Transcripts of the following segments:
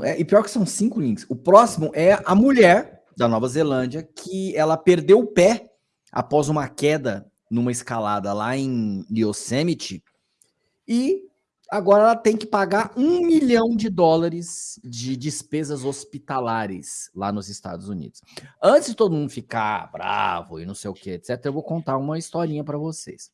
É, e pior que são cinco links. O próximo é a mulher da Nova Zelândia que ela perdeu o pé após uma queda numa escalada lá em Yosemite e agora ela tem que pagar um milhão de dólares de despesas hospitalares lá nos Estados Unidos. Antes de todo mundo ficar bravo e não sei o que, etc., eu vou contar uma historinha para vocês.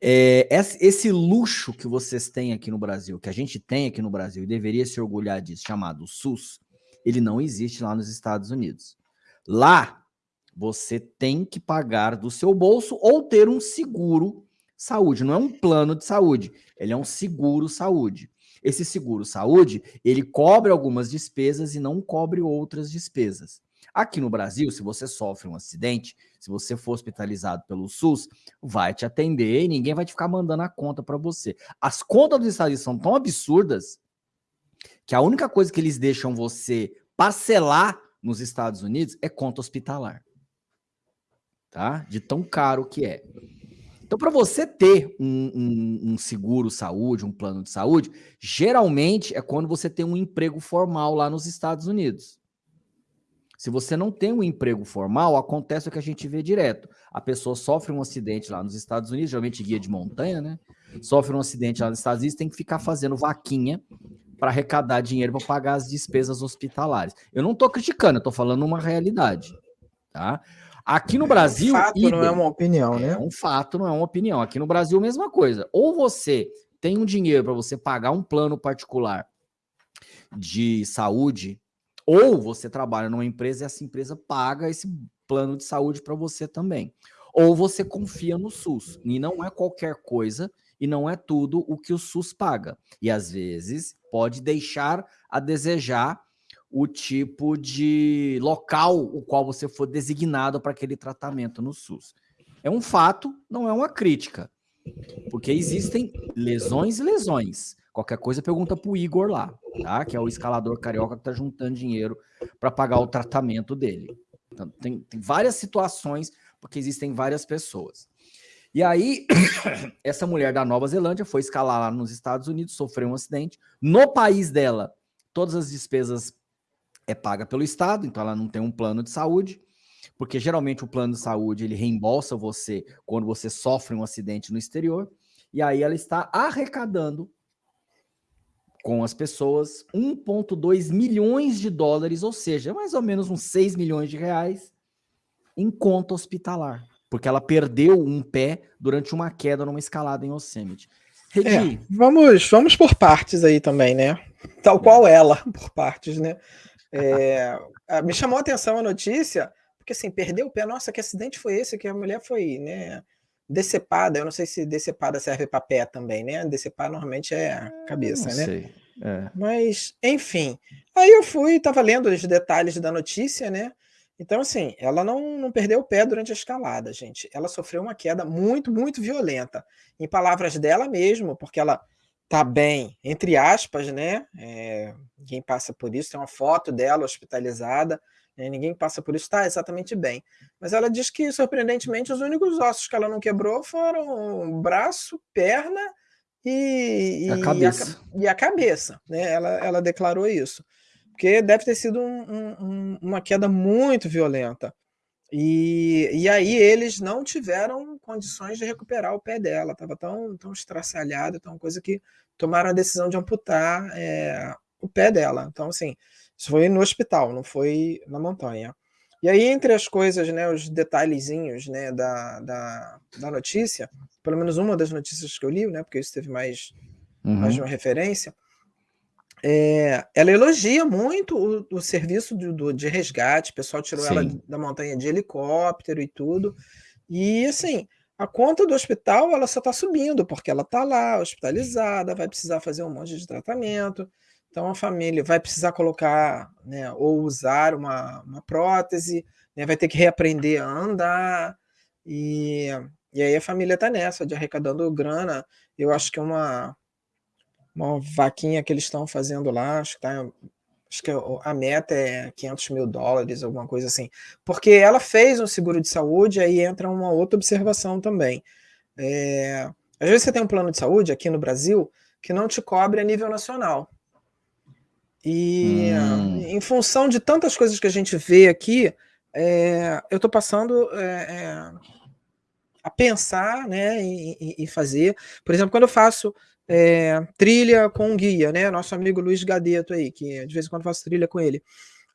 É, esse luxo que vocês têm aqui no Brasil, que a gente tem aqui no Brasil e deveria se orgulhar disso, chamado SUS, ele não existe lá nos Estados Unidos. Lá, você tem que pagar do seu bolso ou ter um seguro saúde. Não é um plano de saúde, ele é um seguro saúde. Esse seguro saúde, ele cobre algumas despesas e não cobre outras despesas. Aqui no Brasil, se você sofre um acidente, se você for hospitalizado pelo SUS, vai te atender e ninguém vai te ficar mandando a conta para você. As contas dos Estados Unidos são tão absurdas que a única coisa que eles deixam você parcelar nos Estados Unidos é conta hospitalar. Tá? De tão caro que é. Então, para você ter um, um, um, seguro saúde, um plano de saúde, geralmente é quando você tem um emprego formal lá nos Estados Unidos. Se você não tem um emprego formal, acontece o que a gente vê direto. A pessoa sofre um acidente lá nos Estados Unidos, geralmente guia de montanha, né? Sofre um acidente lá nos Estados Unidos, tem que ficar fazendo vaquinha para arrecadar dinheiro para pagar as despesas hospitalares. Eu não estou criticando, eu estou falando uma realidade, tá? Aqui no Brasil... É um fato, idem, não é uma opinião, né? É um fato, não é uma opinião. Aqui no Brasil, mesma coisa. Ou você tem um dinheiro para você pagar um plano particular de saúde ou você trabalha numa empresa e essa empresa paga esse plano de saúde para você também. Ou você confia no SUS. E não é qualquer coisa e não é tudo o que o SUS paga. E às vezes pode deixar a desejar o tipo de local o qual você for designado para aquele tratamento no SUS. É um fato, não é uma crítica. Porque existem lesões e lesões. Qualquer coisa, pergunta pro Igor lá, tá? Que é o escalador carioca que tá juntando dinheiro para pagar o tratamento dele. Então, tem, tem várias situações, porque existem várias pessoas. E aí, essa mulher da Nova Zelândia foi escalar lá nos Estados Unidos, sofreu um acidente. No país dela, todas as despesas é paga pelo Estado, então ela não tem um plano de saúde, porque geralmente o plano de saúde ele reembolsa você quando você sofre um acidente no exterior, e aí ela está arrecadando com as pessoas 1,2 milhões de dólares, ou seja, mais ou menos uns 6 milhões de reais em conta hospitalar, porque ela perdeu um pé durante uma queda numa escalada em Yosemite. É, vamos, vamos por partes aí também, né? Tal qual ela, por partes, né? É, me chamou a atenção a notícia, porque assim, perdeu o pé, nossa, que acidente foi esse que a mulher foi, né? Decepada, eu não sei se decepada serve para pé também, né? Decepar normalmente é a cabeça, não né? Sei. É. Mas, enfim. Aí eu fui, estava lendo os detalhes da notícia, né? Então, assim, ela não, não perdeu o pé durante a escalada, gente. Ela sofreu uma queda muito, muito violenta. Em palavras dela mesmo, porque ela tá bem, entre aspas, né? É, ninguém passa por isso. Tem uma foto dela hospitalizada. Né? Ninguém passa por isso, está exatamente bem. Mas ela diz que, surpreendentemente, os únicos ossos que ela não quebrou foram braço, perna e, a cabeça. E a, e a cabeça né? ela, ela declarou isso. Porque deve ter sido um, um, uma queda muito violenta. E, e aí eles não tiveram condições de recuperar o pé dela, estava tão, tão estraçalhado, tão coisa que tomaram a decisão de amputar é, o pé dela. Então, assim, isso foi no hospital, não foi na montanha. E aí, entre as coisas, né, os detalhezinhos né, da, da, da notícia, pelo menos uma das notícias que eu li, né, porque isso teve mais, uhum. mais de uma referência, é, ela elogia muito o, o serviço do, do, de resgate, o pessoal tirou Sim. ela da montanha de helicóptero e tudo, e assim, a conta do hospital ela só está subindo, porque ela está lá, hospitalizada, vai precisar fazer um monte de tratamento, então, a família vai precisar colocar né, ou usar uma, uma prótese, né, vai ter que reaprender a andar, e, e aí a família está nessa, de arrecadando grana. Eu acho que uma, uma vaquinha que eles estão fazendo lá, acho que, tá, acho que a meta é 500 mil dólares, alguma coisa assim. Porque ela fez um seguro de saúde, aí entra uma outra observação também. É, às vezes você tem um plano de saúde aqui no Brasil que não te cobre a nível nacional. E hum. em função de tantas coisas que a gente vê aqui, é, eu estou passando é, é, a pensar né, e, e, fazer. Por exemplo, quando eu faço é, trilha com um guia, né, nosso amigo Luiz Gadeto aí, que de vez em quando faço trilha com ele,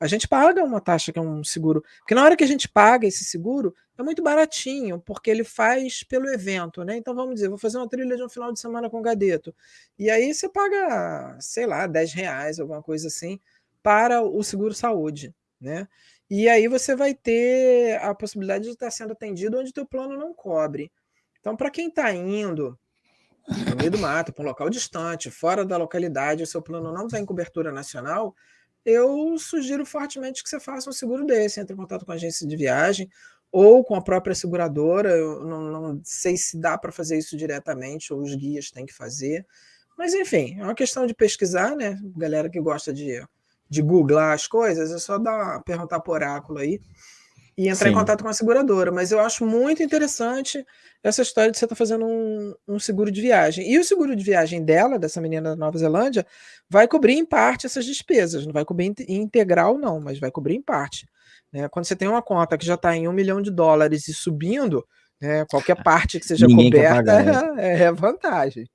a gente paga uma taxa que é um seguro. Porque na hora que a gente paga esse seguro, é muito baratinho, porque ele faz pelo evento, né? Então vamos dizer, vou fazer uma trilha de um final de semana com o Gadeto. E aí você paga, sei lá, 10 reais, alguma coisa assim, para o seguro saúde, né? E aí você vai ter a possibilidade de estar sendo atendido onde teu plano não cobre. Então, para quem está indo no meio do mato, para um local distante, fora da localidade, o seu plano não tem cobertura nacional, eu sugiro fortemente que você faça um seguro desse, entre em contato com a agência de viagem ou com a própria seguradora. Eu não, não sei se dá para fazer isso diretamente ou os guias têm que fazer. Mas, enfim, é uma questão de pesquisar, né? Galera que gosta de, de googlar as coisas, é só dar, perguntar por oráculo aí e entrar Sim. em contato com a seguradora. Mas eu acho muito interessante essa história de você estar tá fazendo um, um, seguro de viagem. E o seguro de viagem dela, dessa menina da Nova Zelândia, vai cobrir em parte essas despesas. Não vai cobrir em integral, não, mas vai cobrir em parte. Né? Quando você tem uma conta que já está em um milhão de dólares e subindo, né, qualquer parte que seja Ninguém coberta pagar, né? é, é vantagem.